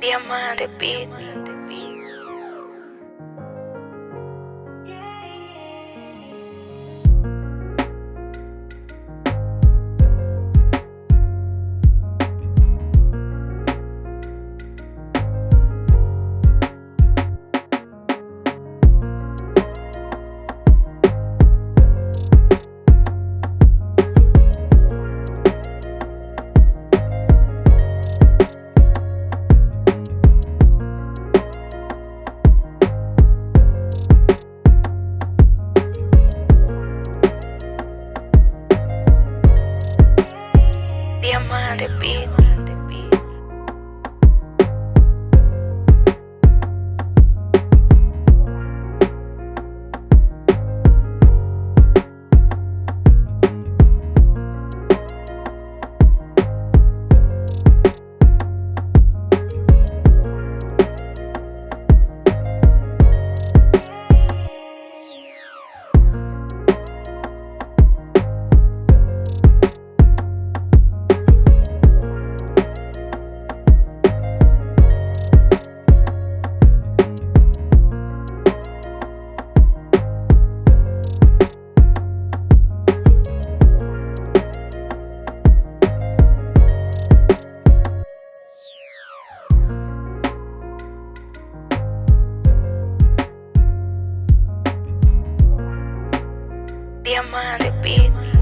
Diamante Beat. the beat. Diamante Beat.